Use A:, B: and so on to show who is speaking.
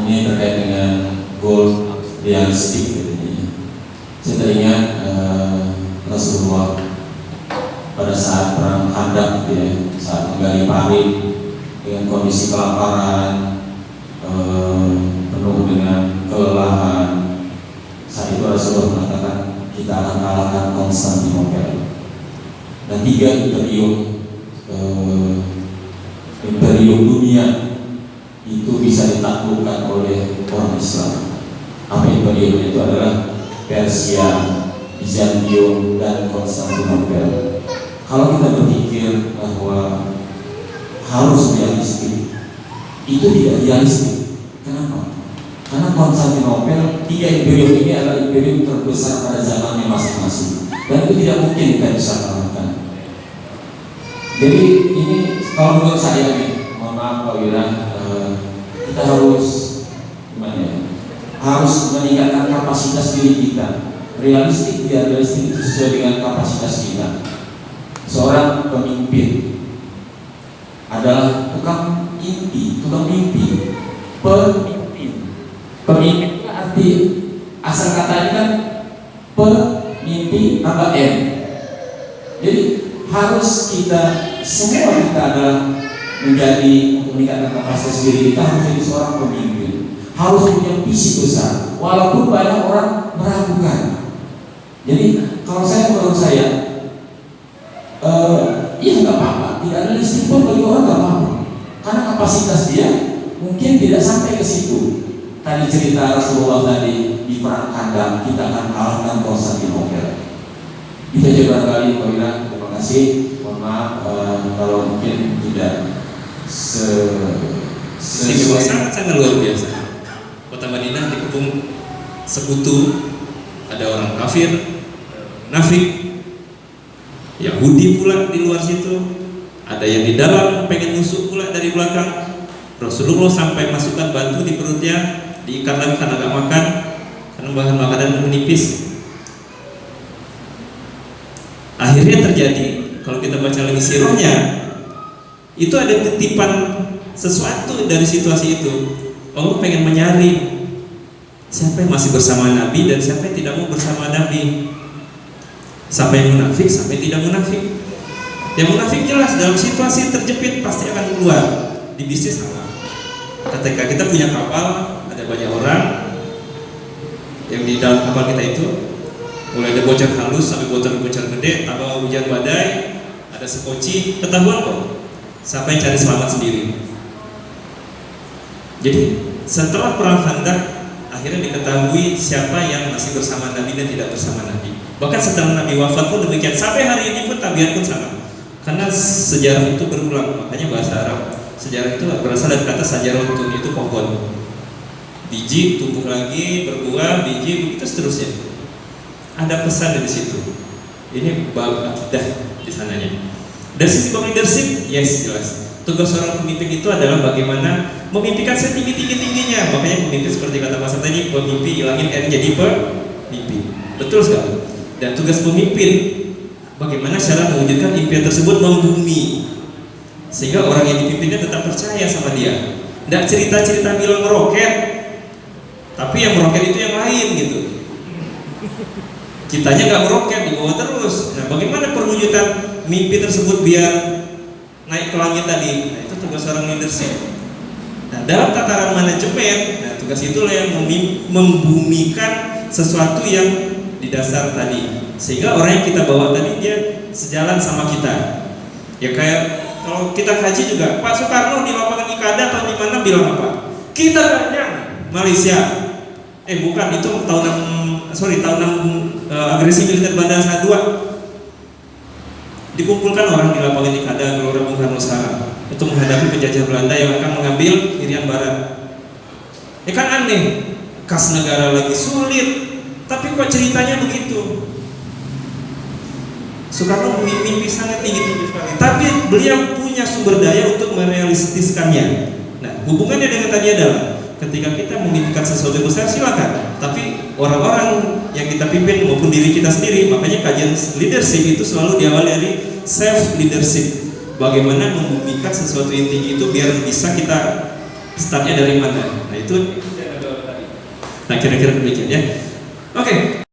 A: Ini terkait dengan goal realistik katanya. Saya teringat eh, Rasulullah pada saat perang Khandaq gitu ya, saat menggali parit dengan kondisi kelaparan, eh, penuh dengan kelelahan. Saat itu Rasulullah mengatakan kita akan kalahkan Konstantinopel dan tiga imperium eh, imperium dunia itu bisa ditaklukkan oleh orang Islam. Apa imperium itu adalah Persia, Bizantium, dan Konstantinopel. Kalau kita berpikir bahwa harus realistik, itu tidak realistik. Kenapa? Karena Konstantinopel, tiga imperium ini adalah imperium terbesar pada zamannya masing-masing, dan itu tidak mungkin kita bisa kalahkan. Jadi ini kalau menurut saya nih, mohon maaf Pak eh, harus gimana ya? Harus meningkatkan kapasitas diri kita. Realistik tidak realistik sesuai dengan kapasitas kita. Seorang pemimpin adalah tukang mimpi, tukang mimpi, pemimpin. Pemimpin arti asal katanya kan pemimpi tambah M. Jadi harus kita semua kita adalah menjadi untuk meningkatkan kapasitas diri kita harus jadi seorang pemimpin. Harus punya visi besar walaupun banyak orang meragukan. Jadi kalau saya menurut saya eh, ya nggak apa-apa. Tidak ada listrik pun bagi orang nggak apa-apa. Karena kapasitas dia mungkin tidak sampai ke situ. Tadi cerita Rasulullah tadi di perang kandang kita akan kalahkan Konstantinopel itu aja barangkali Pak terima kasih. Mohon maaf eh, kalau mungkin tidak se
B: Istimewa sangat sangat luar biasa. Kota Madinah dikepung sekutu, ada orang kafir, nafik, Yahudi pula di luar situ, ada yang di dalam pengen musuh pula dari belakang. Rasulullah sampai masukkan batu di perutnya, diikat lagi karena gak makan, karena bahan makanan menipis. Akhirnya terjadi, kalau kita baca lagi sirahnya, itu ada titipan sesuatu dari situasi itu. Allah pengen menyaring siapa yang masih bersama Nabi dan siapa yang tidak mau bersama Nabi. Siapa yang munafik, siapa yang tidak munafik. Yang munafik jelas dalam situasi terjepit pasti akan keluar di bisnis sama. Ketika kita punya kapal, ada banyak orang yang di dalam kapal kita itu mulai ada bocor halus sampai bocor-bocor gede, atau hujan badai, ada sekoci, ketahuan kok siapa yang cari selamat sendiri. Jadi setelah perang Khandaq akhirnya diketahui siapa yang masih bersama Nabi dan tidak bersama Nabi. Bahkan setelah Nabi wafat pun demikian sampai hari ini pun tabiat pun sama. Karena sejarah itu berulang, makanya bahasa Arab sejarah itu berasal dari kata sajarotun itu pohon. Biji tumbuh lagi, berbuah, biji begitu seterusnya. Ada pesan dari situ. Ini bab akidah di sananya. Dari sisi leadership, yes jelas. Tugas seorang pemimpin itu adalah bagaimana memimpikan setinggi-tinggi tingginya. Makanya pemimpin seperti kata Mas tadi, pemimpin hilangin R jadi pemimpin. Betul sekali. Dan tugas pemimpin bagaimana cara mewujudkan impian tersebut membumi sehingga orang yang dipimpinnya tetap percaya sama dia. Tidak cerita-cerita bilang meroket, tapi yang meroket itu yang lain gitu. Kitanya nggak meroket dibawa terus. Nah, bagaimana perwujudan mimpi tersebut biar naik ke langit tadi? Nah, itu tugas seorang leadership. Nah, dalam tataran manajemen, nah, tugas itulah yang membumikan sesuatu yang di dasar tadi. Sehingga orang yang kita bawa tadi dia sejalan sama kita. Ya kayak kalau kita kaji juga, Pak Soekarno di lapangan Ikada atau di mana bilang apa? Kita ganyang Malaysia. Eh bukan, itu tahun 6, sorry tahun 6 uh, agresi militer Bandar 2 dikumpulkan orang di lapangan Ikada Gelora Bung Karno sekarang untuk menghadapi penjajah Belanda yang akan mengambil Irian Barat. Ya kan aneh, kas negara lagi sulit, tapi kok ceritanya begitu? Soekarno mimpi sangat tinggi-tinggi sekali, tapi beliau punya sumber daya untuk merealistiskannya. Nah, hubungannya dengan tadi adalah ketika kita memimpikan sesuatu yang besar silakan, tapi orang-orang yang kita pimpin maupun diri kita sendiri, makanya kajian leadership itu selalu diawali dari self leadership. bagaimana membuktikan sesuatu yang tinggi itu biar bisa kita startnya dari mana. Nah itu Nah kira-kira demikian ya. Oke.